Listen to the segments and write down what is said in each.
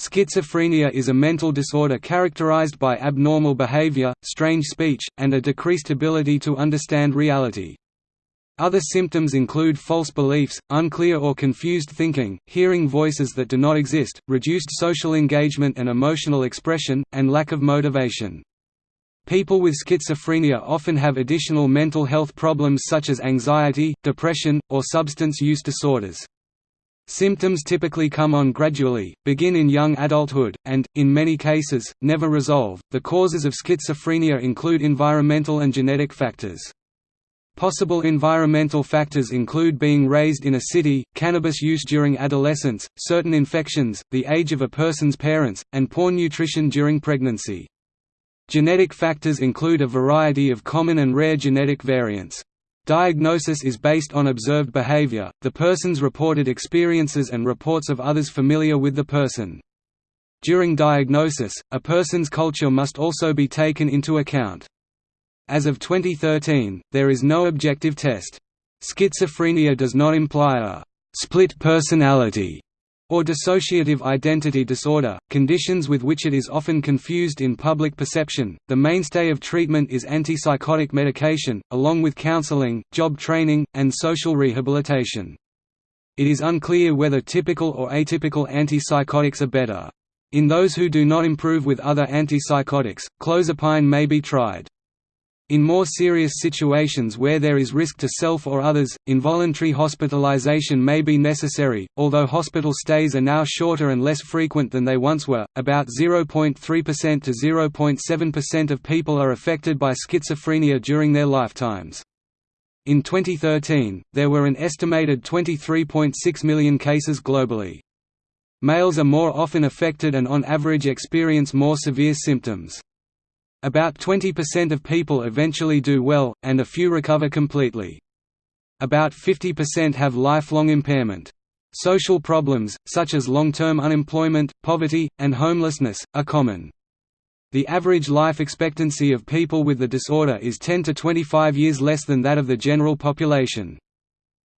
Schizophrenia is a mental disorder characterized by abnormal behavior, strange speech, and a decreased ability to understand reality. Other symptoms include false beliefs, unclear or confused thinking, hearing voices that do not exist, reduced social engagement and emotional expression, and lack of motivation. People with schizophrenia often have additional mental health problems such as anxiety, depression, or substance use disorders. Symptoms typically come on gradually, begin in young adulthood, and, in many cases, never resolve. The causes of schizophrenia include environmental and genetic factors. Possible environmental factors include being raised in a city, cannabis use during adolescence, certain infections, the age of a person's parents, and poor nutrition during pregnancy. Genetic factors include a variety of common and rare genetic variants. Diagnosis is based on observed behavior, the person's reported experiences and reports of others familiar with the person. During diagnosis, a person's culture must also be taken into account. As of 2013, there is no objective test. Schizophrenia does not imply a split personality or dissociative identity disorder, conditions with which it is often confused in public perception. The mainstay of treatment is antipsychotic medication, along with counseling, job training, and social rehabilitation. It is unclear whether typical or atypical antipsychotics are better. In those who do not improve with other antipsychotics, clozapine may be tried. In more serious situations where there is risk to self or others, involuntary hospitalization may be necessary, although hospital stays are now shorter and less frequent than they once were. About 0.3% to 0.7% of people are affected by schizophrenia during their lifetimes. In 2013, there were an estimated 23.6 million cases globally. Males are more often affected and on average experience more severe symptoms. About 20% of people eventually do well, and a few recover completely. About 50% have lifelong impairment. Social problems, such as long-term unemployment, poverty, and homelessness, are common. The average life expectancy of people with the disorder is 10 to 25 years less than that of the general population.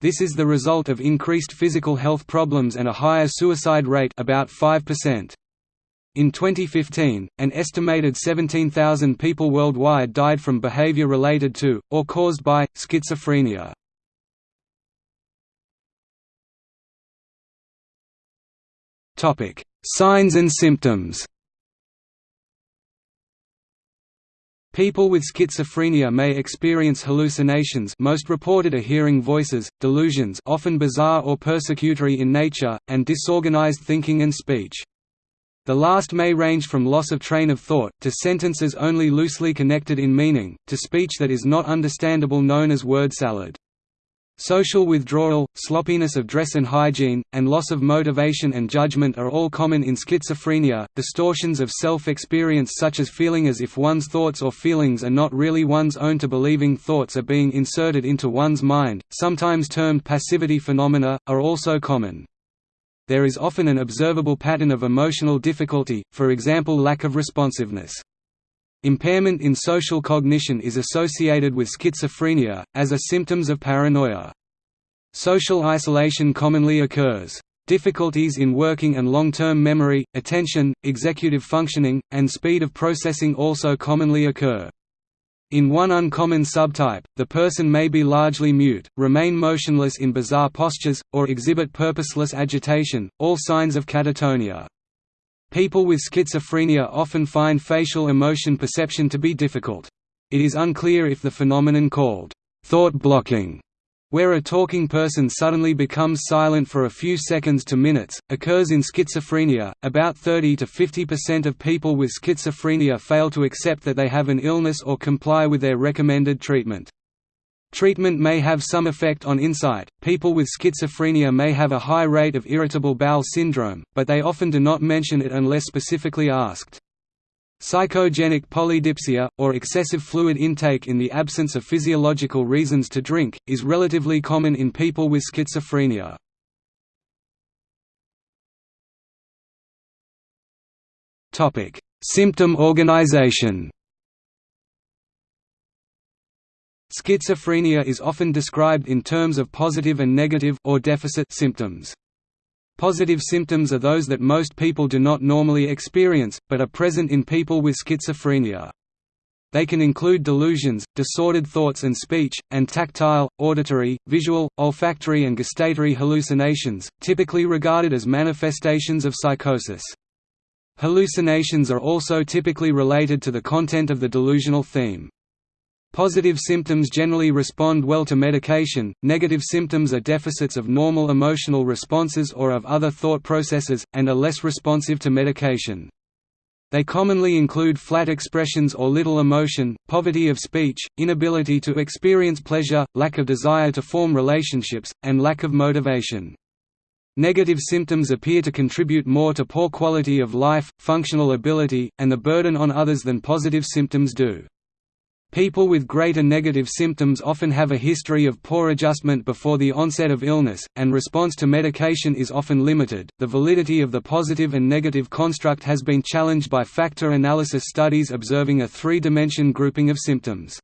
This is the result of increased physical health problems and a higher suicide rate about 5%. In 2015, an estimated 17,000 people worldwide died from behavior related to, or caused by, schizophrenia. Signs and symptoms People with schizophrenia may experience hallucinations most reported are hearing voices, delusions often bizarre or persecutory in nature, and disorganized thinking and speech. The last may range from loss of train of thought, to sentences only loosely connected in meaning, to speech that is not understandable known as word salad. Social withdrawal, sloppiness of dress and hygiene, and loss of motivation and judgment are all common in schizophrenia. Distortions of self experience, such as feeling as if one's thoughts or feelings are not really one's own, to believing thoughts are being inserted into one's mind, sometimes termed passivity phenomena, are also common there is often an observable pattern of emotional difficulty, for example lack of responsiveness. Impairment in social cognition is associated with schizophrenia, as are symptoms of paranoia. Social isolation commonly occurs. Difficulties in working and long-term memory, attention, executive functioning, and speed of processing also commonly occur. In one uncommon subtype, the person may be largely mute, remain motionless in bizarre postures, or exhibit purposeless agitation, all signs of catatonia. People with schizophrenia often find facial emotion perception to be difficult. It is unclear if the phenomenon called thought blocking where a talking person suddenly becomes silent for a few seconds to minutes, occurs in schizophrenia. About 30 to 50% of people with schizophrenia fail to accept that they have an illness or comply with their recommended treatment. Treatment may have some effect on insight. People with schizophrenia may have a high rate of irritable bowel syndrome, but they often do not mention it unless specifically asked. Psychogenic polydipsia, or excessive fluid intake in the absence of physiological reasons to drink, is relatively common in people with schizophrenia. Symptom organization Schizophrenia is often described in terms of positive and negative or deficit symptoms. Positive symptoms are those that most people do not normally experience, but are present in people with schizophrenia. They can include delusions, disordered thoughts and speech, and tactile, auditory, visual, olfactory and gustatory hallucinations, typically regarded as manifestations of psychosis. Hallucinations are also typically related to the content of the delusional theme. Positive symptoms generally respond well to medication, negative symptoms are deficits of normal emotional responses or of other thought processes, and are less responsive to medication. They commonly include flat expressions or little emotion, poverty of speech, inability to experience pleasure, lack of desire to form relationships, and lack of motivation. Negative symptoms appear to contribute more to poor quality of life, functional ability, and the burden on others than positive symptoms do. People with greater negative symptoms often have a history of poor adjustment before the onset of illness, and response to medication is often limited. The validity of the positive and negative construct has been challenged by factor analysis studies observing a three dimension grouping of symptoms.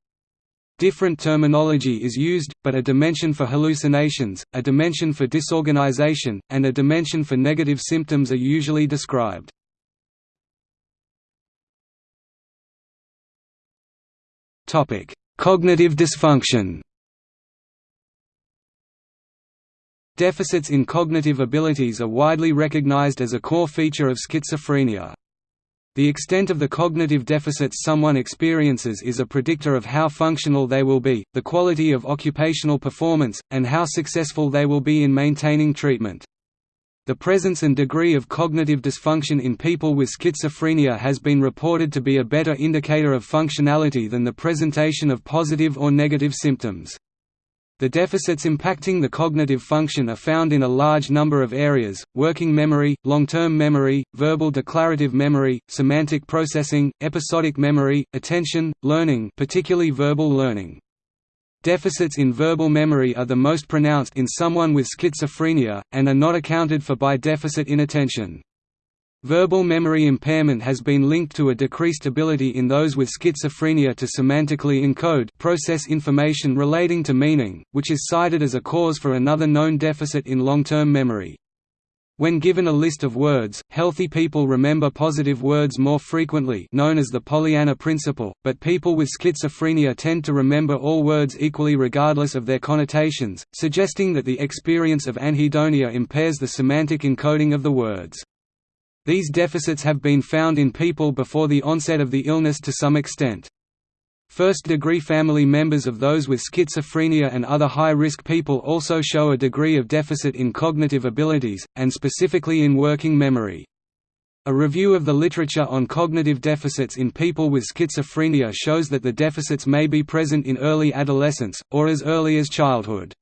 Different terminology is used, but a dimension for hallucinations, a dimension for disorganization, and a dimension for negative symptoms are usually described. Topic: Cognitive dysfunction. Deficits in cognitive abilities are widely recognized as a core feature of schizophrenia. The extent of the cognitive deficits someone experiences is a predictor of how functional they will be, the quality of occupational performance, and how successful they will be in maintaining treatment. The presence and degree of cognitive dysfunction in people with schizophrenia has been reported to be a better indicator of functionality than the presentation of positive or negative symptoms. The deficits impacting the cognitive function are found in a large number of areas, working memory, long-term memory, verbal declarative memory, semantic processing, episodic memory, attention, learning particularly verbal learning. Deficits in verbal memory are the most pronounced in someone with schizophrenia, and are not accounted for by deficit in attention. Verbal memory impairment has been linked to a decreased ability in those with schizophrenia to semantically encode process information relating to meaning, which is cited as a cause for another known deficit in long-term memory. When given a list of words, healthy people remember positive words more frequently known as the Pollyanna principle, but people with schizophrenia tend to remember all words equally regardless of their connotations, suggesting that the experience of anhedonia impairs the semantic encoding of the words. These deficits have been found in people before the onset of the illness to some extent. First-degree family members of those with schizophrenia and other high-risk people also show a degree of deficit in cognitive abilities, and specifically in working memory. A review of the literature on cognitive deficits in people with schizophrenia shows that the deficits may be present in early adolescence, or as early as childhood.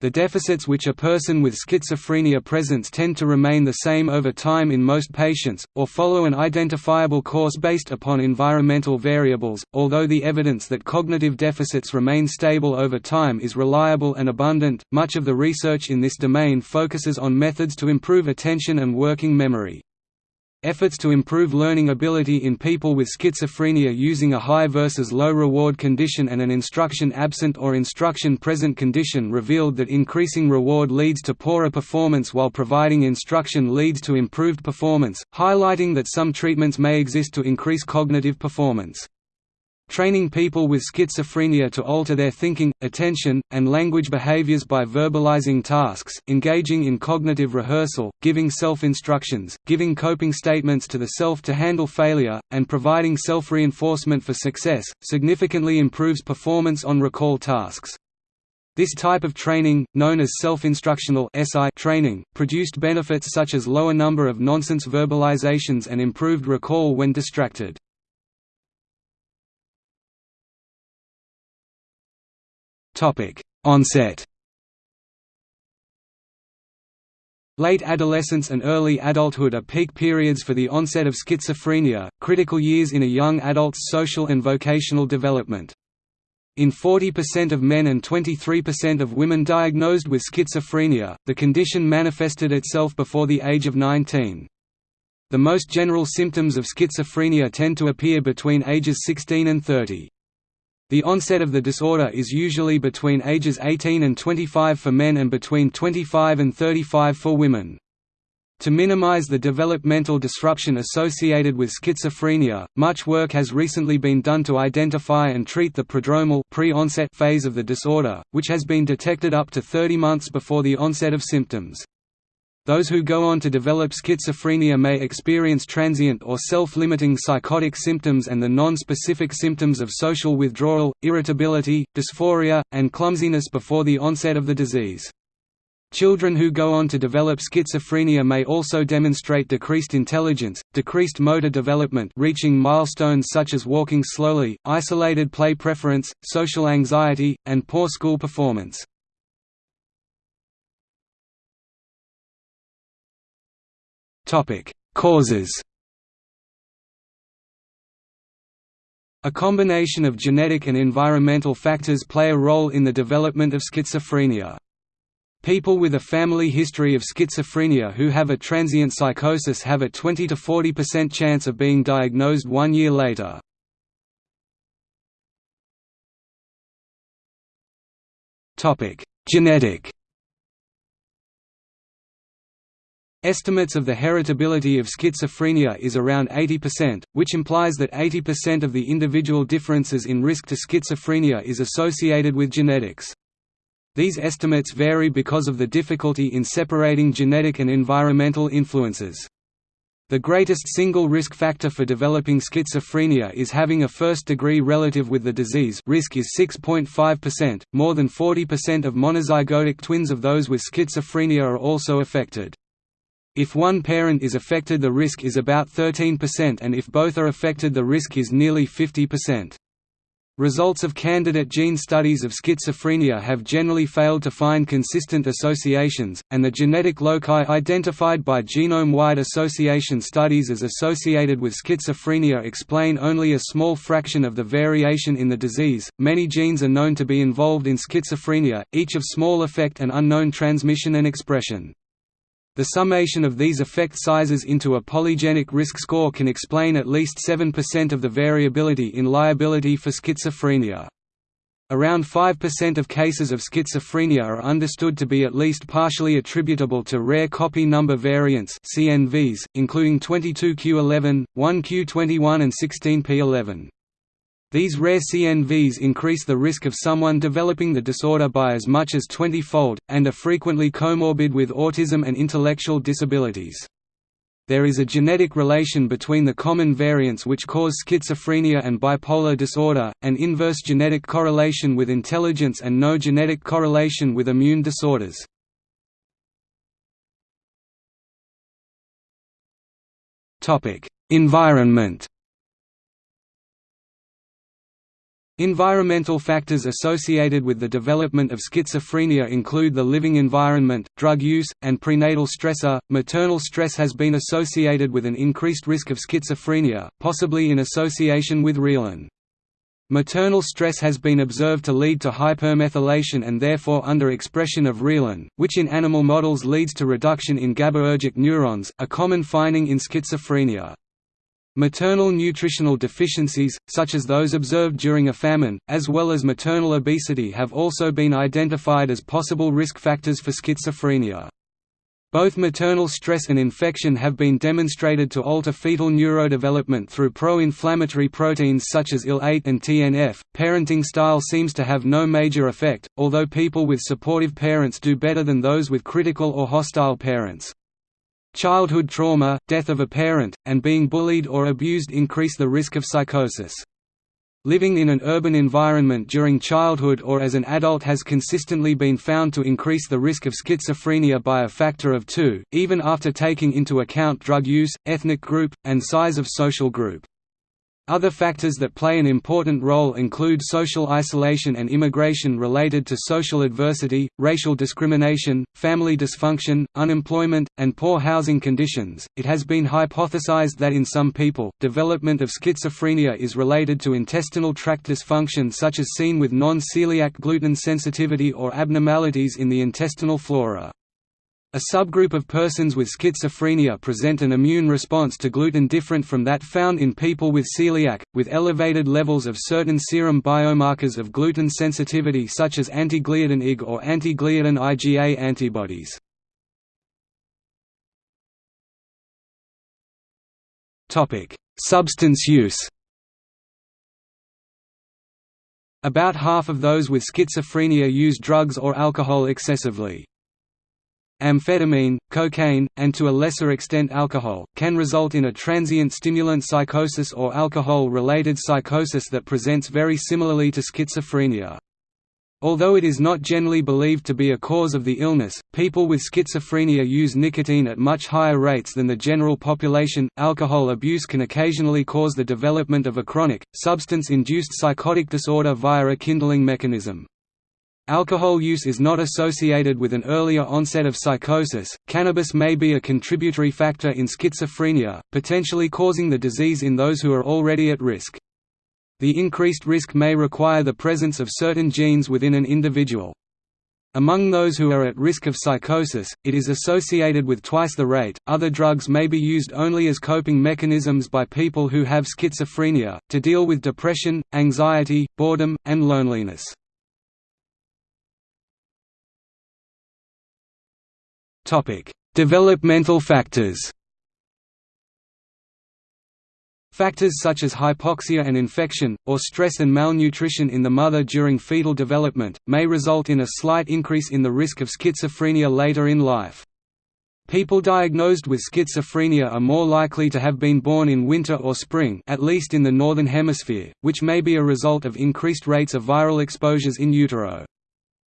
The deficits which a person with schizophrenia presents tend to remain the same over time in most patients, or follow an identifiable course based upon environmental variables, although the evidence that cognitive deficits remain stable over time is reliable and abundant. Much of the research in this domain focuses on methods to improve attention and working memory. Efforts to improve learning ability in people with schizophrenia using a high versus low reward condition and an instruction absent or instruction present condition revealed that increasing reward leads to poorer performance while providing instruction leads to improved performance, highlighting that some treatments may exist to increase cognitive performance. Training people with schizophrenia to alter their thinking, attention, and language behaviors by verbalizing tasks, engaging in cognitive rehearsal, giving self-instructions, giving coping statements to the self to handle failure, and providing self-reinforcement for success, significantly improves performance on recall tasks. This type of training, known as self-instructional training, produced benefits such as lower number of nonsense verbalizations and improved recall when distracted. Topic: Onset. Late adolescence and early adulthood are peak periods for the onset of schizophrenia, critical years in a young adult's social and vocational development. In 40% of men and 23% of women diagnosed with schizophrenia, the condition manifested itself before the age of 19. The most general symptoms of schizophrenia tend to appear between ages 16 and 30. The onset of the disorder is usually between ages 18 and 25 for men and between 25 and 35 for women. To minimize the developmental disruption associated with schizophrenia, much work has recently been done to identify and treat the prodromal pre-onset phase of the disorder, which has been detected up to 30 months before the onset of symptoms. Those who go on to develop schizophrenia may experience transient or self-limiting psychotic symptoms and the non-specific symptoms of social withdrawal, irritability, dysphoria, and clumsiness before the onset of the disease. Children who go on to develop schizophrenia may also demonstrate decreased intelligence, decreased motor development reaching milestones such as walking slowly, isolated play preference, social anxiety, and poor school performance. Causes A combination of genetic and environmental factors play a role in the development of schizophrenia. People with a family history of schizophrenia who have a transient psychosis have a 20 to 40% chance of being diagnosed one year later. Genetic Estimates of the heritability of schizophrenia is around 80%, which implies that 80% of the individual differences in risk to schizophrenia is associated with genetics. These estimates vary because of the difficulty in separating genetic and environmental influences. The greatest single risk factor for developing schizophrenia is having a first-degree relative with the disease risk is 6.5%, more than 40% of monozygotic twins of those with schizophrenia are also affected. If one parent is affected the risk is about 13% and if both are affected the risk is nearly 50%. Results of candidate gene studies of schizophrenia have generally failed to find consistent associations, and the genetic loci identified by genome-wide association studies as associated with schizophrenia explain only a small fraction of the variation in the disease. Many genes are known to be involved in schizophrenia, each of small effect and unknown transmission and expression. The summation of these effect sizes into a polygenic risk score can explain at least 7% of the variability in liability for schizophrenia. Around 5% of cases of schizophrenia are understood to be at least partially attributable to rare copy number variants CNVs, including 22q11, 1q21 and 16p11. These rare CNVs increase the risk of someone developing the disorder by as much as 20-fold, and are frequently comorbid with autism and intellectual disabilities. There is a genetic relation between the common variants which cause schizophrenia and bipolar disorder, an inverse genetic correlation with intelligence and no genetic correlation with immune disorders. Environment Environmental factors associated with the development of schizophrenia include the living environment, drug use, and prenatal stressor. Maternal stress has been associated with an increased risk of schizophrenia, possibly in association with reelin. Maternal stress has been observed to lead to hypermethylation and therefore underexpression of reelin, which in animal models leads to reduction in GABAergic neurons, a common finding in schizophrenia. Maternal nutritional deficiencies, such as those observed during a famine, as well as maternal obesity have also been identified as possible risk factors for schizophrenia. Both maternal stress and infection have been demonstrated to alter fetal neurodevelopment through pro-inflammatory proteins such as IL-8 and TNF. Parenting style seems to have no major effect, although people with supportive parents do better than those with critical or hostile parents. Childhood trauma, death of a parent, and being bullied or abused increase the risk of psychosis. Living in an urban environment during childhood or as an adult has consistently been found to increase the risk of schizophrenia by a factor of two, even after taking into account drug use, ethnic group, and size of social group. Other factors that play an important role include social isolation and immigration related to social adversity, racial discrimination, family dysfunction, unemployment, and poor housing conditions. It has been hypothesized that in some people, development of schizophrenia is related to intestinal tract dysfunction such as seen with non-celiac gluten sensitivity or abnormalities in the intestinal flora. A subgroup of persons with schizophrenia present an immune response to gluten different from that found in people with celiac, with elevated levels of certain serum biomarkers of gluten sensitivity such as anti-gliadin Ig or anti-gliadin IgA antibodies. Substance use About half of those with schizophrenia use drugs or alcohol excessively. Amphetamine, cocaine, and to a lesser extent alcohol, can result in a transient stimulant psychosis or alcohol-related psychosis that presents very similarly to schizophrenia. Although it is not generally believed to be a cause of the illness, people with schizophrenia use nicotine at much higher rates than the general population. Alcohol abuse can occasionally cause the development of a chronic, substance induced psychotic disorder via a kindling mechanism. Alcohol use is not associated with an earlier onset of psychosis. Cannabis may be a contributory factor in schizophrenia, potentially causing the disease in those who are already at risk. The increased risk may require the presence of certain genes within an individual. Among those who are at risk of psychosis, it is associated with twice the rate. Other drugs may be used only as coping mechanisms by people who have schizophrenia, to deal with depression, anxiety, boredom, and loneliness. Developmental factors Factors such as hypoxia and infection, or stress and malnutrition in the mother during fetal development, may result in a slight increase in the risk of schizophrenia later in life. People diagnosed with schizophrenia are more likely to have been born in winter or spring at least in the Northern Hemisphere, which may be a result of increased rates of viral exposures in utero.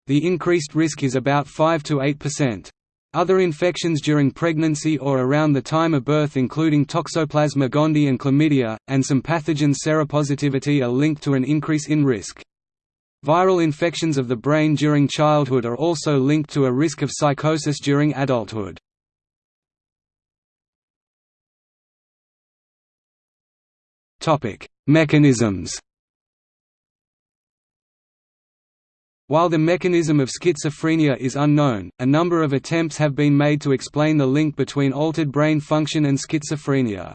The increased risk is about 5 to 8%. Other infections during pregnancy or around the time of birth including Toxoplasma gondii and chlamydia, and some pathogen seropositivity are linked to an increase in risk. Viral infections of the brain during childhood are also linked to a risk of psychosis during adulthood. Mechanisms While the mechanism of schizophrenia is unknown, a number of attempts have been made to explain the link between altered brain function and schizophrenia.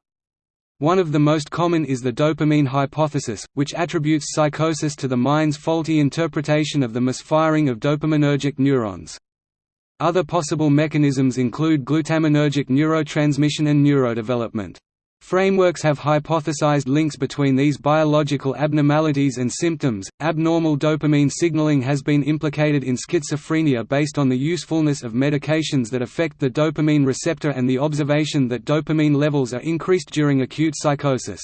One of the most common is the dopamine hypothesis, which attributes psychosis to the mind's faulty interpretation of the misfiring of dopaminergic neurons. Other possible mechanisms include glutaminergic neurotransmission and neurodevelopment. Frameworks have hypothesized links between these biological abnormalities and symptoms. Abnormal dopamine signaling has been implicated in schizophrenia based on the usefulness of medications that affect the dopamine receptor and the observation that dopamine levels are increased during acute psychosis.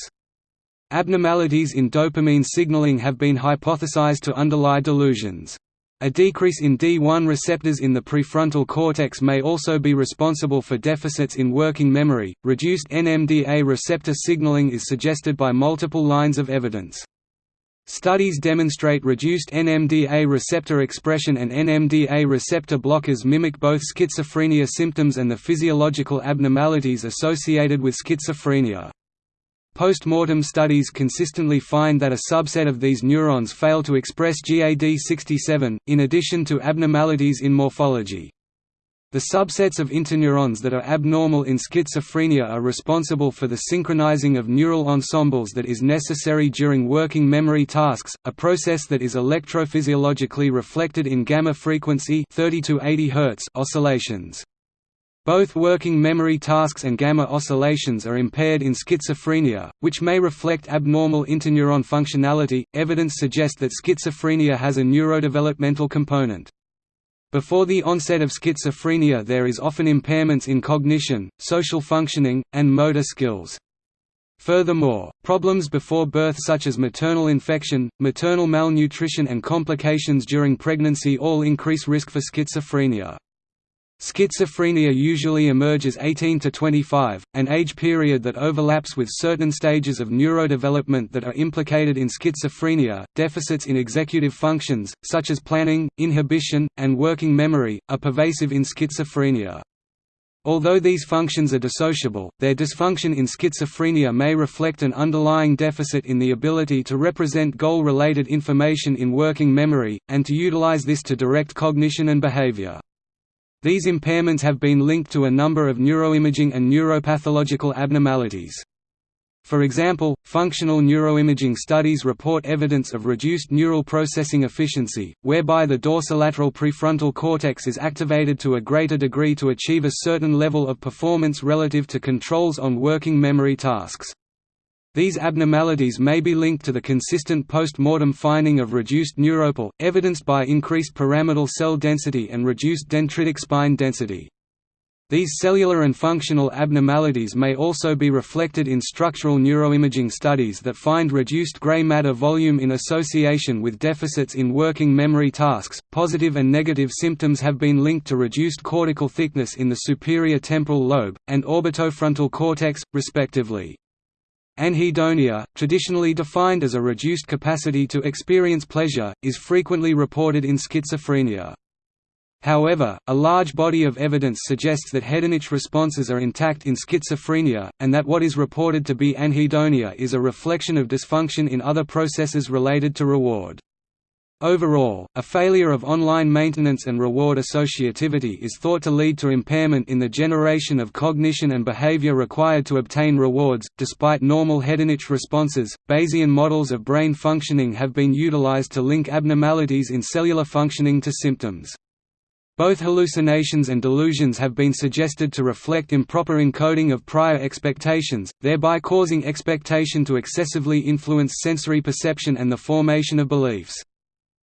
Abnormalities in dopamine signaling have been hypothesized to underlie delusions. A decrease in D1 receptors in the prefrontal cortex may also be responsible for deficits in working memory. Reduced NMDA receptor signaling is suggested by multiple lines of evidence. Studies demonstrate reduced NMDA receptor expression and NMDA receptor blockers mimic both schizophrenia symptoms and the physiological abnormalities associated with schizophrenia. Post-mortem studies consistently find that a subset of these neurons fail to express GAD67, in addition to abnormalities in morphology. The subsets of interneurons that are abnormal in schizophrenia are responsible for the synchronizing of neural ensembles that is necessary during working memory tasks, a process that is electrophysiologically reflected in gamma frequency 30 to 80 Hz oscillations. Both working memory tasks and gamma oscillations are impaired in schizophrenia, which may reflect abnormal interneuron functionality. Evidence suggests that schizophrenia has a neurodevelopmental component. Before the onset of schizophrenia, there is often impairments in cognition, social functioning, and motor skills. Furthermore, problems before birth such as maternal infection, maternal malnutrition and complications during pregnancy all increase risk for schizophrenia. Schizophrenia usually emerges 18 to 25, an age period that overlaps with certain stages of neurodevelopment that are implicated in schizophrenia. Deficits in executive functions, such as planning, inhibition, and working memory, are pervasive in schizophrenia. Although these functions are dissociable, their dysfunction in schizophrenia may reflect an underlying deficit in the ability to represent goal-related information in working memory, and to utilize this to direct cognition and behavior. These impairments have been linked to a number of neuroimaging and neuropathological abnormalities. For example, functional neuroimaging studies report evidence of reduced neural processing efficiency, whereby the dorsolateral prefrontal cortex is activated to a greater degree to achieve a certain level of performance relative to controls on working memory tasks. These abnormalities may be linked to the consistent post-mortem finding of reduced neuropil, evidenced by increased pyramidal cell density and reduced dendritic spine density. These cellular and functional abnormalities may also be reflected in structural neuroimaging studies that find reduced gray matter volume in association with deficits in working memory tasks. Positive and negative symptoms have been linked to reduced cortical thickness in the superior temporal lobe and orbitofrontal cortex, respectively. Anhedonia, traditionally defined as a reduced capacity to experience pleasure, is frequently reported in schizophrenia. However, a large body of evidence suggests that hedonic responses are intact in schizophrenia, and that what is reported to be anhedonia is a reflection of dysfunction in other processes related to reward. Overall, a failure of online maintenance and reward associativity is thought to lead to impairment in the generation of cognition and behavior required to obtain rewards. Despite normal hedonic responses, Bayesian models of brain functioning have been utilized to link abnormalities in cellular functioning to symptoms. Both hallucinations and delusions have been suggested to reflect improper encoding of prior expectations, thereby causing expectation to excessively influence sensory perception and the formation of beliefs.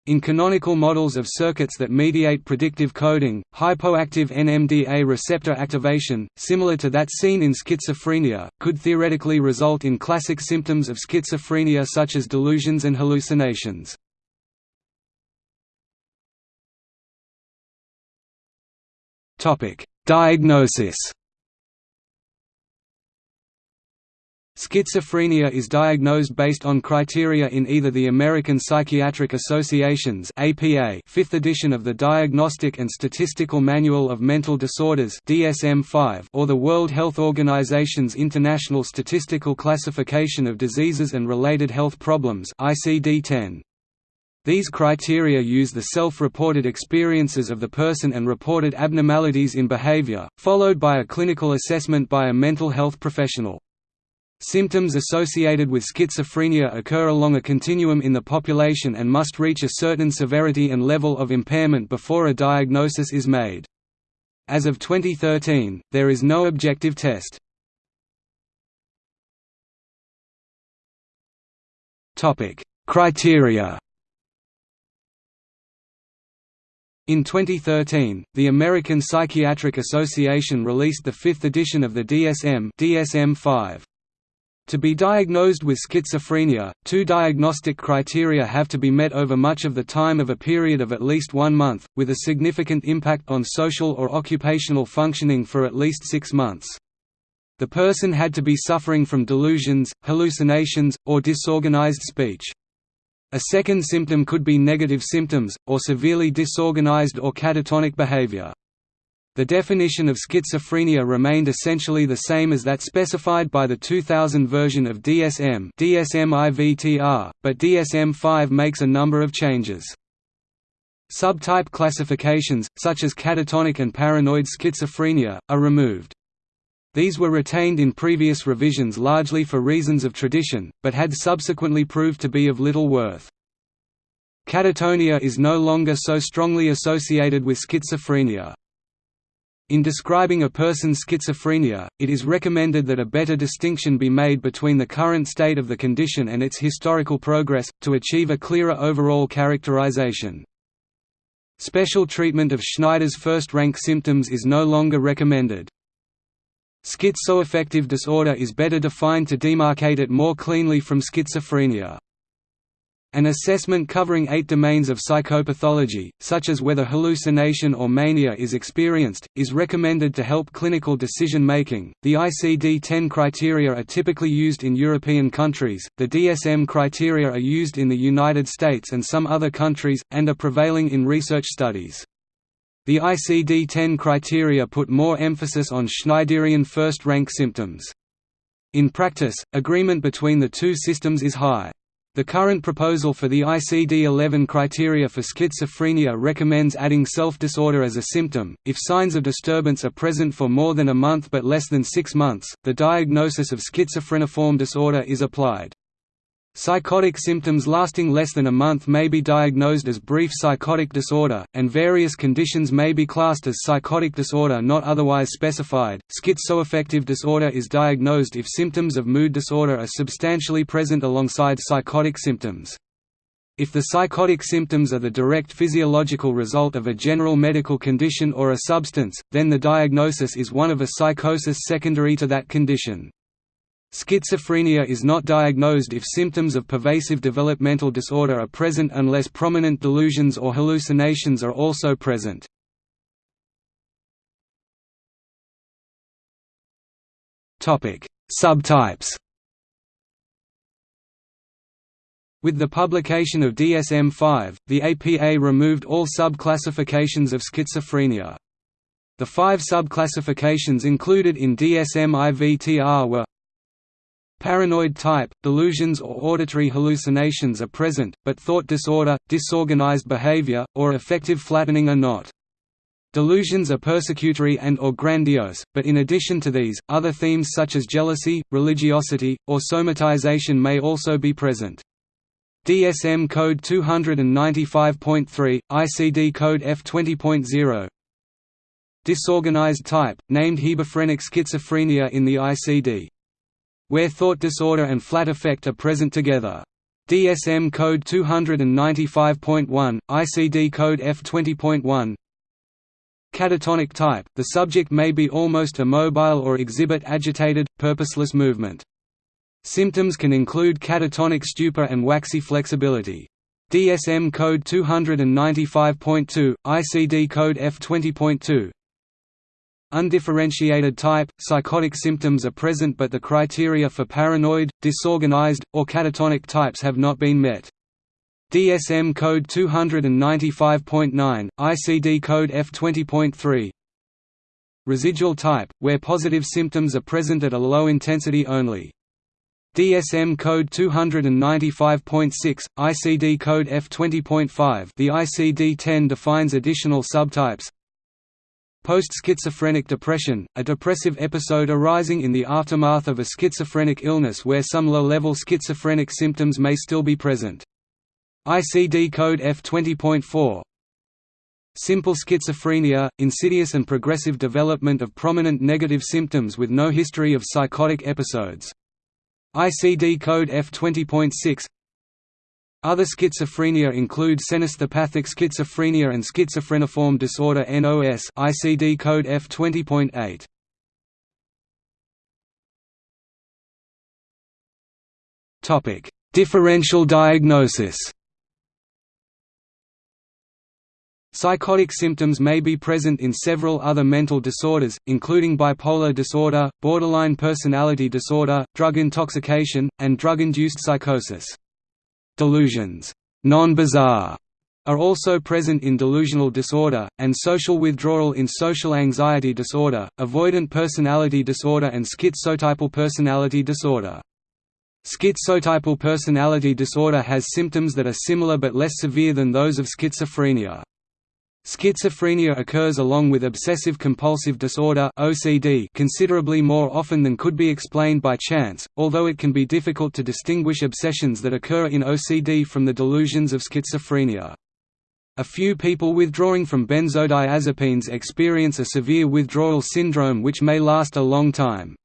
In canonical models of circuits that mediate predictive coding, hypoactive NMDA receptor activation, similar to that seen in schizophrenia, could theoretically result in classic symptoms of schizophrenia such as delusions and hallucinations. Diagnosis. Schizophrenia is diagnosed based on criteria in either the American Psychiatric Association's APA 5th edition of the Diagnostic and Statistical Manual of Mental Disorders DSM-5 or the World Health Organization's International Statistical Classification of Diseases and Related Health Problems ICD-10. These criteria use the self-reported experiences of the person and reported abnormalities in behavior, followed by a clinical assessment by a mental health professional. Symptoms associated with schizophrenia occur along a continuum in the population and must reach a certain severity and level of impairment before a diagnosis is made. As of 2013, there is no objective test. Criteria In 2013, the American Psychiatric Association released the fifth edition of the DSM DSM-5. To be diagnosed with schizophrenia, two diagnostic criteria have to be met over much of the time of a period of at least one month, with a significant impact on social or occupational functioning for at least six months. The person had to be suffering from delusions, hallucinations, or disorganized speech. A second symptom could be negative symptoms, or severely disorganized or catatonic behavior. The definition of schizophrenia remained essentially the same as that specified by the 2000 version of DSM DSM-IVTR, but DSM-5 makes a number of changes. Subtype classifications, such as catatonic and paranoid schizophrenia, are removed. These were retained in previous revisions largely for reasons of tradition, but had subsequently proved to be of little worth. Catatonia is no longer so strongly associated with schizophrenia. In describing a person's schizophrenia, it is recommended that a better distinction be made between the current state of the condition and its historical progress, to achieve a clearer overall characterization. Special treatment of Schneider's first-rank symptoms is no longer recommended. Schizoaffective disorder is better defined to demarcate it more cleanly from schizophrenia. An assessment covering eight domains of psychopathology, such as whether hallucination or mania is experienced, is recommended to help clinical decision making. The ICD 10 criteria are typically used in European countries, the DSM criteria are used in the United States and some other countries, and are prevailing in research studies. The ICD-10 criteria put more emphasis on Schneiderian first-rank symptoms. In practice, agreement between the two systems is high. The current proposal for the ICD-11 criteria for schizophrenia recommends adding self-disorder as a symptom. If signs of disturbance are present for more than a month but less than six months, the diagnosis of schizophreniform disorder is applied. Psychotic symptoms lasting less than a month may be diagnosed as brief psychotic disorder, and various conditions may be classed as psychotic disorder not otherwise specified. Schizoaffective disorder is diagnosed if symptoms of mood disorder are substantially present alongside psychotic symptoms. If the psychotic symptoms are the direct physiological result of a general medical condition or a substance, then the diagnosis is one of a psychosis secondary to that condition. Schizophrenia is not diagnosed if symptoms of pervasive developmental disorder are present unless prominent delusions or hallucinations are also present. Subtypes With the publication of DSM-5, the APA removed all subclassifications of schizophrenia. The five subclassifications included in DSM-IVTR were Paranoid type, delusions or auditory hallucinations are present, but thought disorder, disorganized behavior, or affective flattening are not. Delusions are persecutory and or grandiose, but in addition to these, other themes such as jealousy, religiosity, or somatization may also be present. DSM Code 295.3, ICD Code F20.0 Disorganized type, named hebephrenic schizophrenia in the ICD where thought disorder and flat affect are present together. DSM Code 295.1, ICD Code F20.1 Catatonic type, the subject may be almost immobile or exhibit agitated, purposeless movement. Symptoms can include catatonic stupor and waxy flexibility. DSM Code 295.2, ICD Code F20.2 Undifferentiated type, psychotic symptoms are present but the criteria for paranoid, disorganized, or catatonic types have not been met. DSM Code 295.9, ICD Code F20.3 Residual type, where positive symptoms are present at a low intensity only. DSM Code 295.6, ICD Code F20.5 The ICD-10 defines additional subtypes, Post-schizophrenic depression, a depressive episode arising in the aftermath of a schizophrenic illness where some low-level schizophrenic symptoms may still be present. ICD code F20.4 Simple schizophrenia, insidious and progressive development of prominent negative symptoms with no history of psychotic episodes. ICD code F20.6 other schizophrenia include cenesthopathic schizophrenia and schizophreniform disorder NOS ICD code F20.8. Topic: Differential diagnosis. Psychotic symptoms may be present in several other mental disorders, including bipolar disorder, borderline personality disorder, drug intoxication, and drug-induced psychosis. Delusions non-bizarre are also present in delusional disorder, and social withdrawal in social anxiety disorder, avoidant personality disorder and schizotypal personality disorder. Schizotypal personality disorder has symptoms that are similar but less severe than those of schizophrenia. Schizophrenia occurs along with obsessive-compulsive disorder (OCD) considerably more often than could be explained by chance, although it can be difficult to distinguish obsessions that occur in OCD from the delusions of schizophrenia. A few people withdrawing from benzodiazepines experience a severe withdrawal syndrome which may last a long time.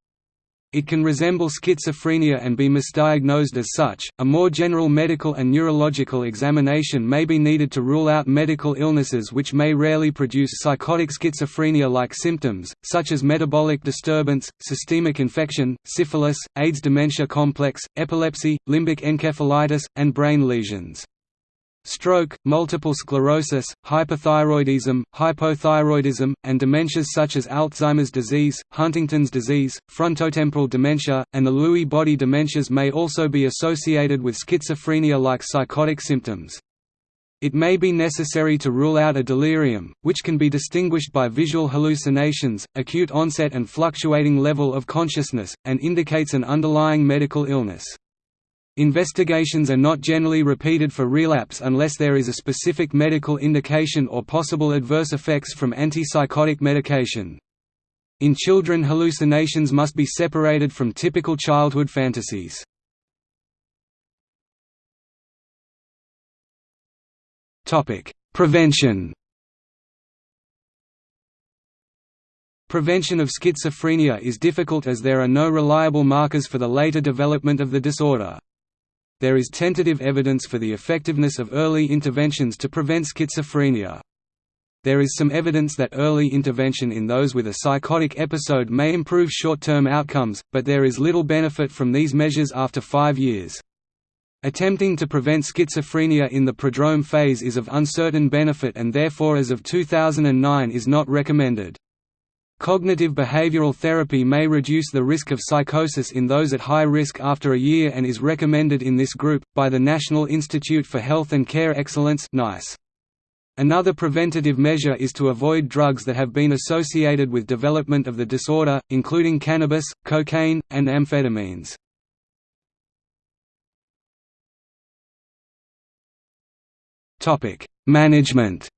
It can resemble schizophrenia and be misdiagnosed as such. A more general medical and neurological examination may be needed to rule out medical illnesses which may rarely produce psychotic schizophrenia like symptoms, such as metabolic disturbance, systemic infection, syphilis, AIDS dementia complex, epilepsy, limbic encephalitis, and brain lesions. Stroke, multiple sclerosis, hyperthyroidism, hypothyroidism, and dementias such as Alzheimer's disease, Huntington's disease, frontotemporal dementia, and the Lewy body dementias may also be associated with schizophrenia-like psychotic symptoms. It may be necessary to rule out a delirium, which can be distinguished by visual hallucinations, acute onset and fluctuating level of consciousness, and indicates an underlying medical illness. Investigations are not generally repeated for relapse unless there is a specific medical indication or possible adverse effects from antipsychotic medication. In children hallucinations must be separated from typical childhood fantasies. Prevention Prevention of schizophrenia is difficult as there are no reliable markers for the later development of the disorder. There is tentative evidence for the effectiveness of early interventions to prevent schizophrenia. There is some evidence that early intervention in those with a psychotic episode may improve short-term outcomes, but there is little benefit from these measures after five years. Attempting to prevent schizophrenia in the prodrome phase is of uncertain benefit and therefore as of 2009 is not recommended. Cognitive behavioral therapy may reduce the risk of psychosis in those at high risk after a year and is recommended in this group, by the National Institute for Health and Care Excellence NICE. Another preventative measure is to avoid drugs that have been associated with development of the disorder, including cannabis, cocaine, and amphetamines. Management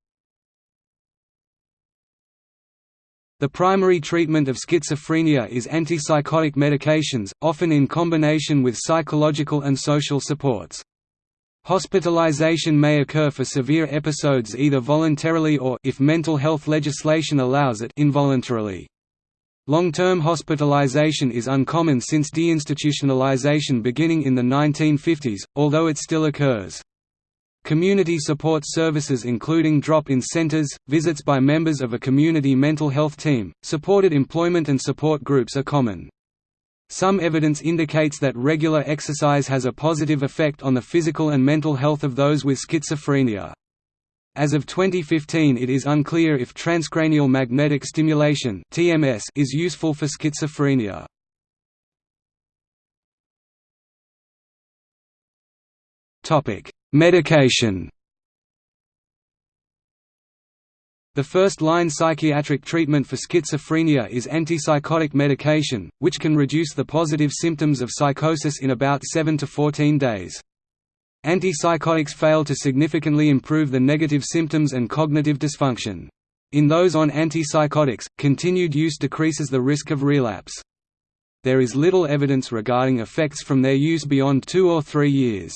The primary treatment of schizophrenia is antipsychotic medications, often in combination with psychological and social supports. Hospitalization may occur for severe episodes either voluntarily or if mental health legislation allows it involuntarily. Long-term hospitalization is uncommon since deinstitutionalization beginning in the 1950s, although it still occurs. Community support services including drop-in centers, visits by members of a community mental health team, supported employment and support groups are common. Some evidence indicates that regular exercise has a positive effect on the physical and mental health of those with schizophrenia. As of 2015 it is unclear if transcranial magnetic stimulation TMS is useful for schizophrenia. Medication The first-line psychiatric treatment for schizophrenia is antipsychotic medication, which can reduce the positive symptoms of psychosis in about 7 to 14 days. Antipsychotics fail to significantly improve the negative symptoms and cognitive dysfunction. In those on antipsychotics, continued use decreases the risk of relapse. There is little evidence regarding effects from their use beyond two or three years.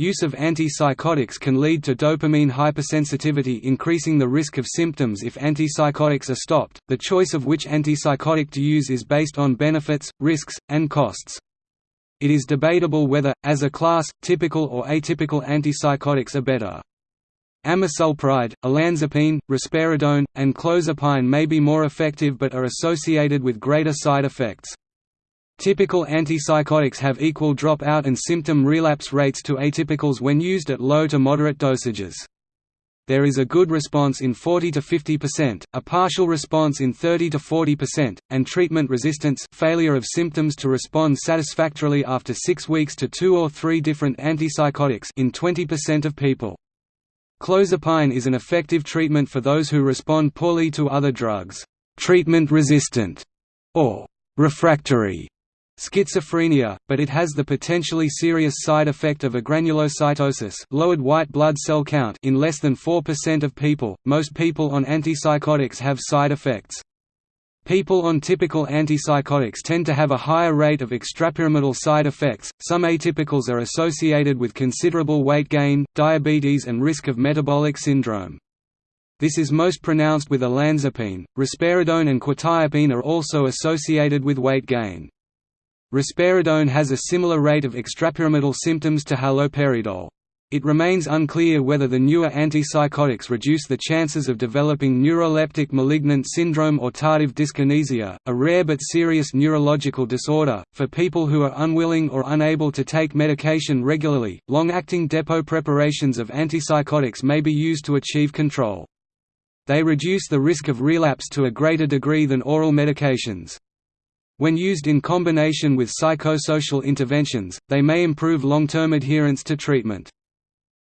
Use of antipsychotics can lead to dopamine hypersensitivity, increasing the risk of symptoms if antipsychotics are stopped. The choice of which antipsychotic to use is based on benefits, risks, and costs. It is debatable whether, as a class, typical or atypical antipsychotics are better. Amisulpride, olanzapine, risperidone, and clozapine may be more effective but are associated with greater side effects. Typical antipsychotics have equal dropout and symptom relapse rates to atypicals when used at low to moderate dosages. There is a good response in 40 to 50%, a partial response in 30 to 40%, and treatment resistance failure of symptoms to respond satisfactorily after 6 weeks to two or three different antipsychotics in 20% of people. Clozapine is an effective treatment for those who respond poorly to other drugs. Treatment resistant or refractory schizophrenia, but it has the potentially serious side effect of agranulocytosis lowered white blood cell count in less than 4% of people. Most people on antipsychotics have side effects. People on typical antipsychotics tend to have a higher rate of extrapyramidal side effects. Some atypicals are associated with considerable weight gain, diabetes, and risk of metabolic syndrome. This is most pronounced with olanzapine. Risperidone and quetiapine are also associated with weight gain. Risperidone has a similar rate of extrapyramidal symptoms to haloperidol. It remains unclear whether the newer antipsychotics reduce the chances of developing neuroleptic malignant syndrome or tardive dyskinesia, a rare but serious neurological disorder. For people who are unwilling or unable to take medication regularly, long acting depot preparations of antipsychotics may be used to achieve control. They reduce the risk of relapse to a greater degree than oral medications. When used in combination with psychosocial interventions, they may improve long-term adherence to treatment.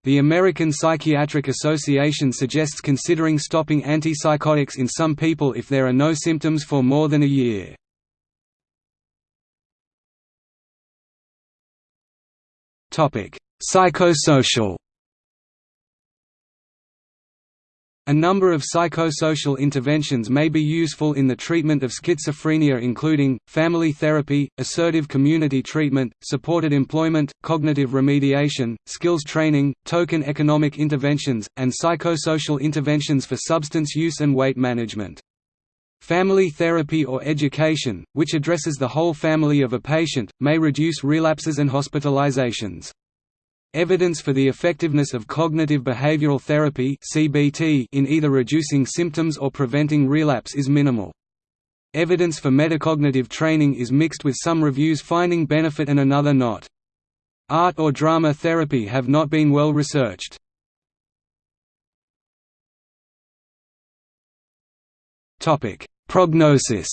The American Psychiatric Association suggests considering stopping antipsychotics in some people if there are no symptoms for more than a year. Psychosocial A number of psychosocial interventions may be useful in the treatment of schizophrenia including, family therapy, assertive community treatment, supported employment, cognitive remediation, skills training, token economic interventions, and psychosocial interventions for substance use and weight management. Family therapy or education, which addresses the whole family of a patient, may reduce relapses and hospitalizations. Evidence for the effectiveness of cognitive behavioral therapy (CBT) in either reducing symptoms or preventing relapse is minimal. Evidence for metacognitive training is mixed with some reviews finding benefit and another not. Art or drama therapy have not been well researched. Topic: Prognosis.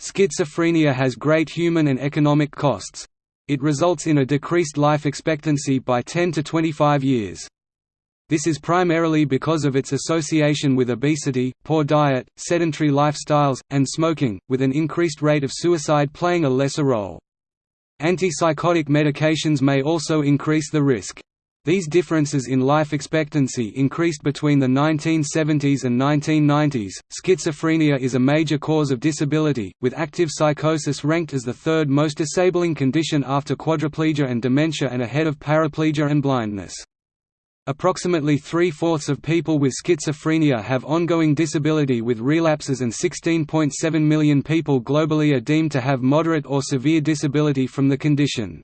Schizophrenia has great human and economic costs. It results in a decreased life expectancy by 10 to 25 years. This is primarily because of its association with obesity, poor diet, sedentary lifestyles, and smoking, with an increased rate of suicide playing a lesser role. Antipsychotic medications may also increase the risk. These differences in life expectancy increased between the 1970s and 1990s. Schizophrenia is a major cause of disability, with active psychosis ranked as the third most disabling condition after quadriplegia and dementia and ahead of paraplegia and blindness. Approximately three-fourths of people with schizophrenia have ongoing disability with relapses and 16.7 million people globally are deemed to have moderate or severe disability from the condition.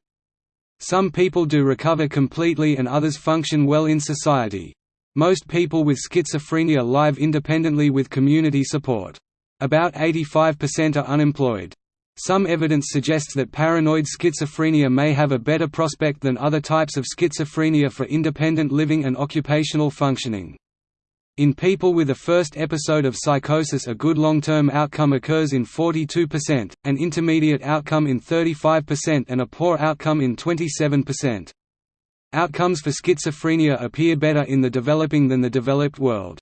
Some people do recover completely and others function well in society. Most people with schizophrenia live independently with community support. About 85% are unemployed. Some evidence suggests that paranoid schizophrenia may have a better prospect than other types of schizophrenia for independent living and occupational functioning. In people with a first episode of psychosis a good long-term outcome occurs in 42%, an intermediate outcome in 35% and a poor outcome in 27%. Outcomes for schizophrenia appear better in the developing than the developed world.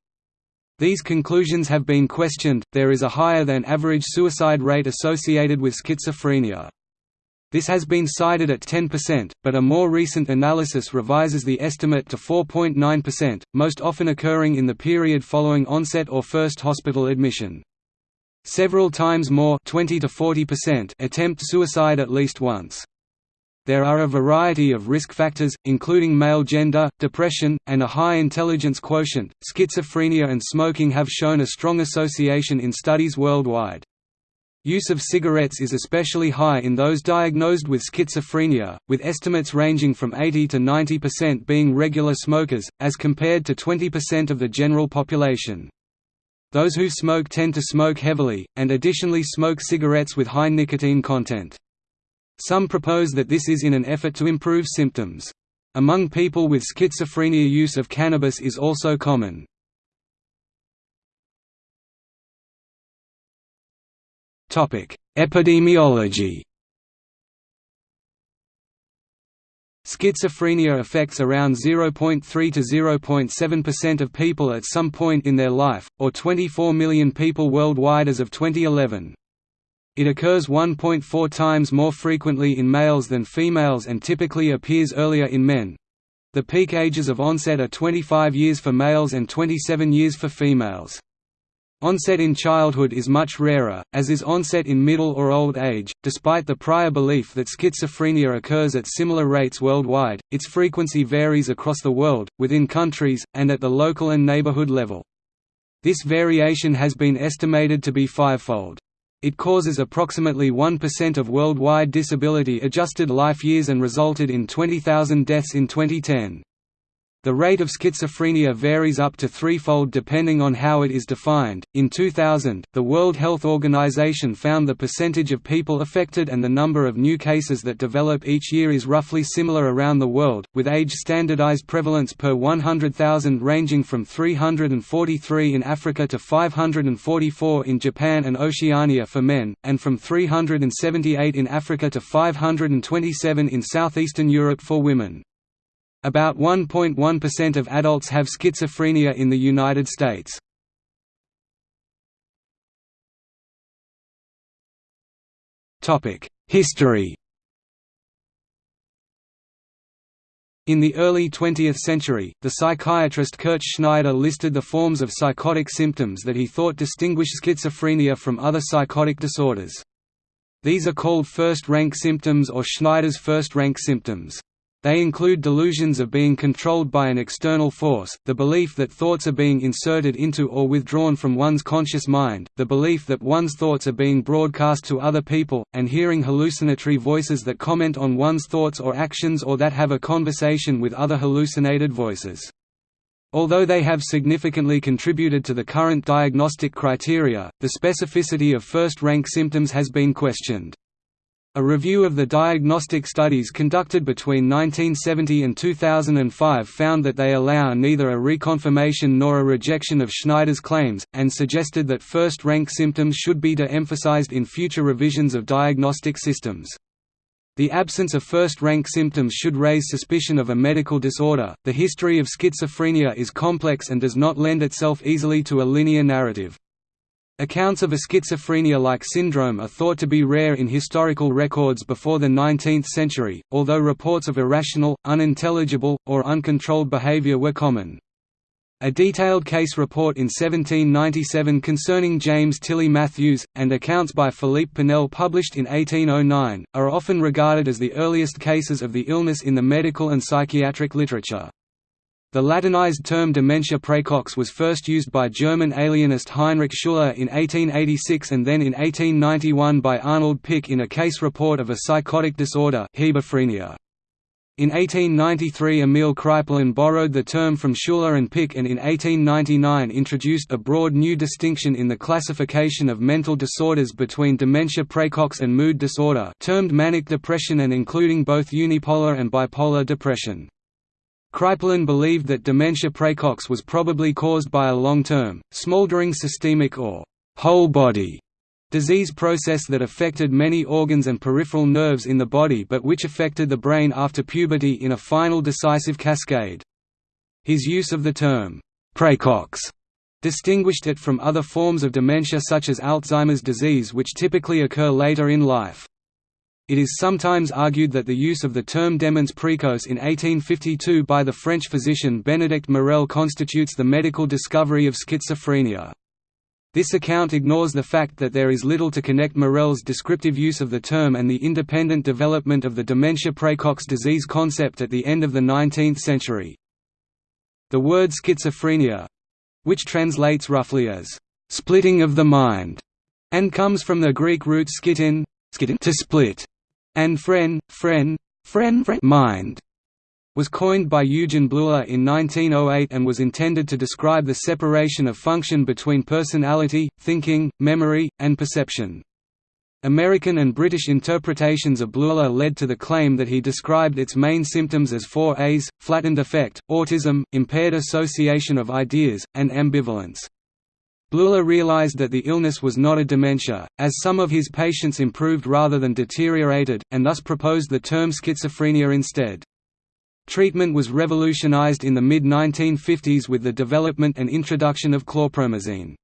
These conclusions have been questioned, there is a higher than average suicide rate associated with schizophrenia. This has been cited at 10%, but a more recent analysis revises the estimate to 4.9%, most often occurring in the period following onset or first hospital admission. Several times more 20 to 40% attempt suicide at least once. There are a variety of risk factors, including male gender, depression, and a high intelligence quotient. Schizophrenia and smoking have shown a strong association in studies worldwide. Use of cigarettes is especially high in those diagnosed with schizophrenia, with estimates ranging from 80 to 90% being regular smokers, as compared to 20% of the general population. Those who smoke tend to smoke heavily, and additionally smoke cigarettes with high nicotine content. Some propose that this is in an effort to improve symptoms. Among people with schizophrenia use of cannabis is also common. Epidemiology Schizophrenia affects around 0.3 to 0.7% of people at some point in their life, or 24 million people worldwide as of 2011. It occurs 1.4 times more frequently in males than females and typically appears earlier in men. The peak ages of onset are 25 years for males and 27 years for females. Onset in childhood is much rarer, as is onset in middle or old age. Despite the prior belief that schizophrenia occurs at similar rates worldwide, its frequency varies across the world, within countries, and at the local and neighborhood level. This variation has been estimated to be fivefold. It causes approximately 1% of worldwide disability-adjusted life years and resulted in 20,000 deaths in 2010. The rate of schizophrenia varies up to threefold depending on how it is defined. In 2000, the World Health Organization found the percentage of people affected and the number of new cases that develop each year is roughly similar around the world, with age standardized prevalence per 100,000 ranging from 343 in Africa to 544 in Japan and Oceania for men, and from 378 in Africa to 527 in southeastern Europe for women. About 1.1% of adults have schizophrenia in the United States. History In the early 20th century, the psychiatrist Kurt Schneider listed the forms of psychotic symptoms that he thought distinguished schizophrenia from other psychotic disorders. These are called first-rank symptoms or Schneider's first-rank symptoms. They include delusions of being controlled by an external force, the belief that thoughts are being inserted into or withdrawn from one's conscious mind, the belief that one's thoughts are being broadcast to other people, and hearing hallucinatory voices that comment on one's thoughts or actions or that have a conversation with other hallucinated voices. Although they have significantly contributed to the current diagnostic criteria, the specificity of first-rank symptoms has been questioned. A review of the diagnostic studies conducted between 1970 and 2005 found that they allow neither a reconfirmation nor a rejection of Schneider's claims, and suggested that first-rank symptoms should be de-emphasized in future revisions of diagnostic systems. The absence of first-rank symptoms should raise suspicion of a medical disorder. The history of schizophrenia is complex and does not lend itself easily to a linear narrative. Accounts of a schizophrenia-like syndrome are thought to be rare in historical records before the 19th century, although reports of irrational, unintelligible, or uncontrolled behavior were common. A detailed case report in 1797 concerning James Tilly Matthews, and accounts by Philippe Pinel published in 1809, are often regarded as the earliest cases of the illness in the medical and psychiatric literature. The Latinized term dementia praecox was first used by German alienist Heinrich Schüle in 1886 and then in 1891 by Arnold Pick in a case report of a psychotic disorder hebephrenia. In 1893 Emil Kraepelin borrowed the term from Schüller and Pick and in 1899 introduced a broad new distinction in the classification of mental disorders between dementia praecox and mood disorder termed manic depression and including both unipolar and bipolar depression. Kraepelin believed that dementia praecox was probably caused by a long-term, smoldering systemic or whole-body disease process that affected many organs and peripheral nerves in the body but which affected the brain after puberty in a final decisive cascade. His use of the term praecox distinguished it from other forms of dementia such as Alzheimer's disease which typically occur later in life. It is sometimes argued that the use of the term demence précoce in 1852 by the French physician Benedict Morel constitutes the medical discovery of schizophrenia. This account ignores the fact that there is little to connect Morel's descriptive use of the term and the independent development of the dementia praecox disease concept at the end of the 19th century. The word schizophrenia—which translates roughly as, "...splitting of the mind", and comes from the Greek root schizein, to split, and phren, phren, phren, phren mind was coined by Eugen Bleuler in 1908 and was intended to describe the separation of function between personality, thinking, memory, and perception. American and British interpretations of Bleuler led to the claim that he described its main symptoms as four A's, flattened affect, autism, impaired association of ideas, and ambivalence. Bleuler realized that the illness was not a dementia, as some of his patients improved rather than deteriorated, and thus proposed the term schizophrenia instead. Treatment was revolutionized in the mid-1950s with the development and introduction of chlorpromazine.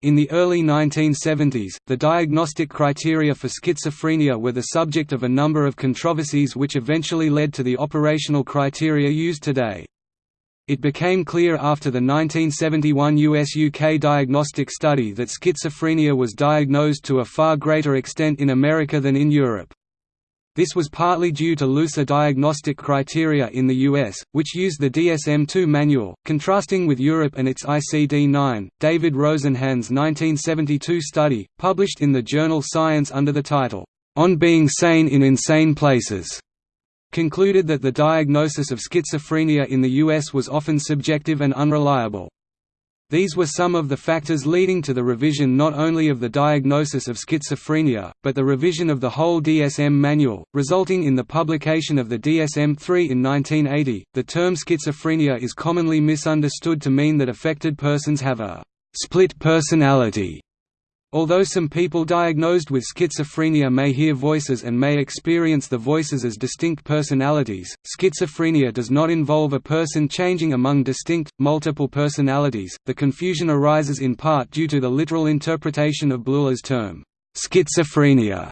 In the early 1970s, the diagnostic criteria for schizophrenia were the subject of a number of controversies which eventually led to the operational criteria used today. It became clear after the 1971 US-UK diagnostic study that schizophrenia was diagnosed to a far greater extent in America than in Europe. This was partly due to looser diagnostic criteria in the US, which used the DSM-2 manual, contrasting with Europe and its ICD-9. David Rosenhan's 1972 study, published in the journal Science under the title, On Being Sane in Insane Places, concluded that the diagnosis of schizophrenia in the U.S. was often subjective and unreliable. These were some of the factors leading to the revision not only of the diagnosis of schizophrenia, but the revision of the whole DSM manual, resulting in the publication of the DSM-3 in 1980. The term schizophrenia is commonly misunderstood to mean that affected persons have a split personality Although some people diagnosed with schizophrenia may hear voices and may experience the voices as distinct personalities, schizophrenia does not involve a person changing among distinct, multiple personalities. The confusion arises in part due to the literal interpretation of Bleuler's term, schizophrenia,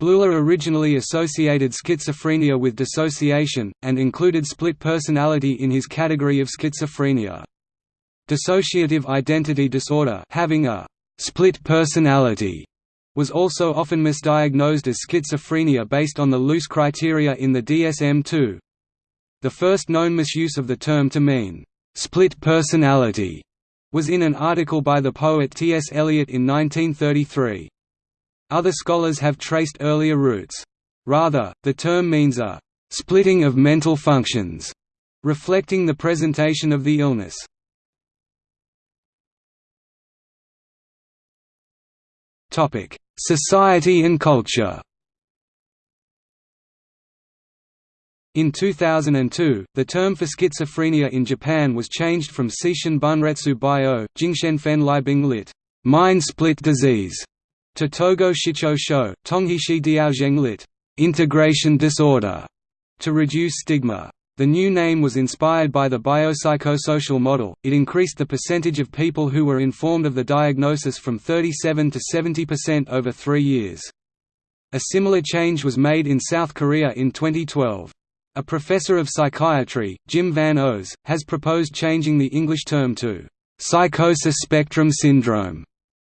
Bleuler originally associated schizophrenia with dissociation, and included split personality in his category of schizophrenia. Dissociative identity disorder having a split personality was also often misdiagnosed as schizophrenia based on the loose criteria in the DSM-2. The first known misuse of the term to mean split personality was in an article by the poet T. S. Eliot in 1933. Other scholars have traced earlier roots. Rather, the term means a splitting of mental functions, reflecting the presentation of the illness. Society and culture In 2002, the term for schizophrenia in Japan was changed from Seishin Bunretsu Bio, Jingshenfen Liebing lit. Mind split disease, to Togo Shicho Sho, Tonghishi Diaozheng lit. Integration disorder, to reduce stigma. The new name was inspired by the biopsychosocial model, it increased the percentage of people who were informed of the diagnosis from 37 to 70% over three years. A similar change was made in South Korea in 2012. A professor of psychiatry, Jim Van Os, has proposed changing the English term to psychosis spectrum syndrome.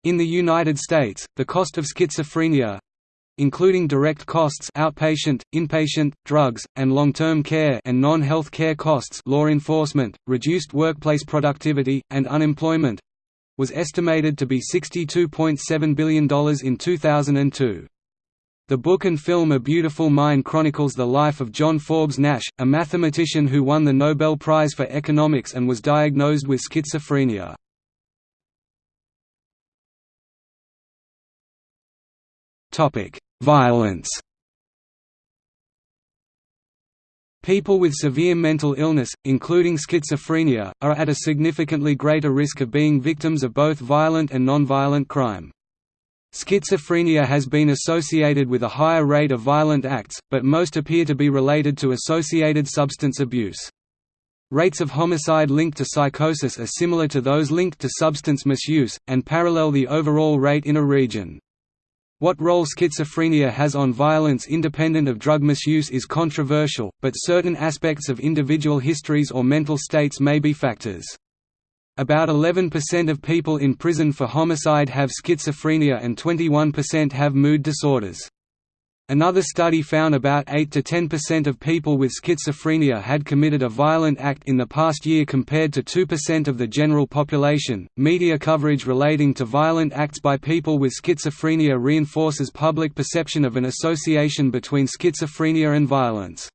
In the United States, the cost of schizophrenia including direct costs outpatient, inpatient, drugs, and long-term care and non-health care costs law enforcement, reduced workplace productivity, and unemployment was estimated to be $62.7 billion in 2002. The book and film A Beautiful Mind chronicles the life of John Forbes Nash, a mathematician who won the Nobel Prize for Economics and was diagnosed with schizophrenia. Violence People with severe mental illness, including schizophrenia, are at a significantly greater risk of being victims of both violent and nonviolent crime. Schizophrenia has been associated with a higher rate of violent acts, but most appear to be related to associated substance abuse. Rates of homicide linked to psychosis are similar to those linked to substance misuse, and parallel the overall rate in a region. What role schizophrenia has on violence independent of drug misuse is controversial, but certain aspects of individual histories or mental states may be factors. About 11% of people in prison for homicide have schizophrenia and 21% have mood disorders. Another study found about 8 to 10% of people with schizophrenia had committed a violent act in the past year compared to 2% of the general population. Media coverage relating to violent acts by people with schizophrenia reinforces public perception of an association between schizophrenia and violence.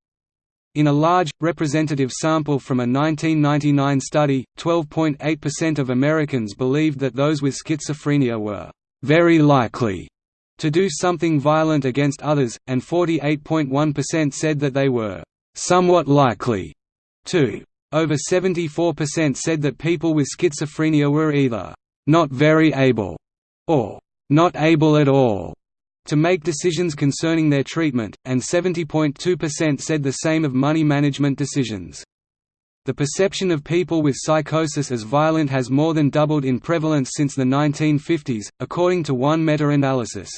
In a large, representative sample from a 1999 study, 12.8% of Americans believed that those with schizophrenia were very likely to do something violent against others, and 48.1% said that they were somewhat likely to. Over 74% said that people with schizophrenia were either not very able or not able at all to make decisions concerning their treatment, and 70.2% said the same of money management decisions. The perception of people with psychosis as violent has more than doubled in prevalence since the 1950s, according to one meta-analysis.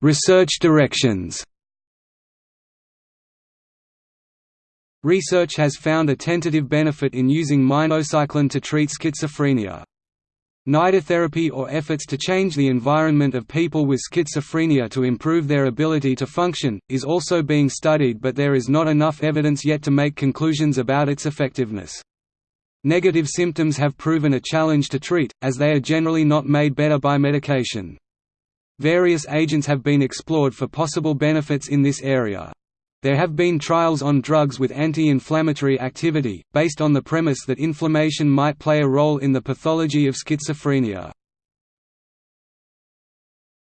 Research directions Research has found a tentative benefit in using minocycline to treat schizophrenia. Nidotherapy or efforts to change the environment of people with schizophrenia to improve their ability to function, is also being studied but there is not enough evidence yet to make conclusions about its effectiveness. Negative symptoms have proven a challenge to treat, as they are generally not made better by medication. Various agents have been explored for possible benefits in this area. There have been trials on drugs with anti-inflammatory activity, based on the premise that inflammation might play a role in the pathology of schizophrenia.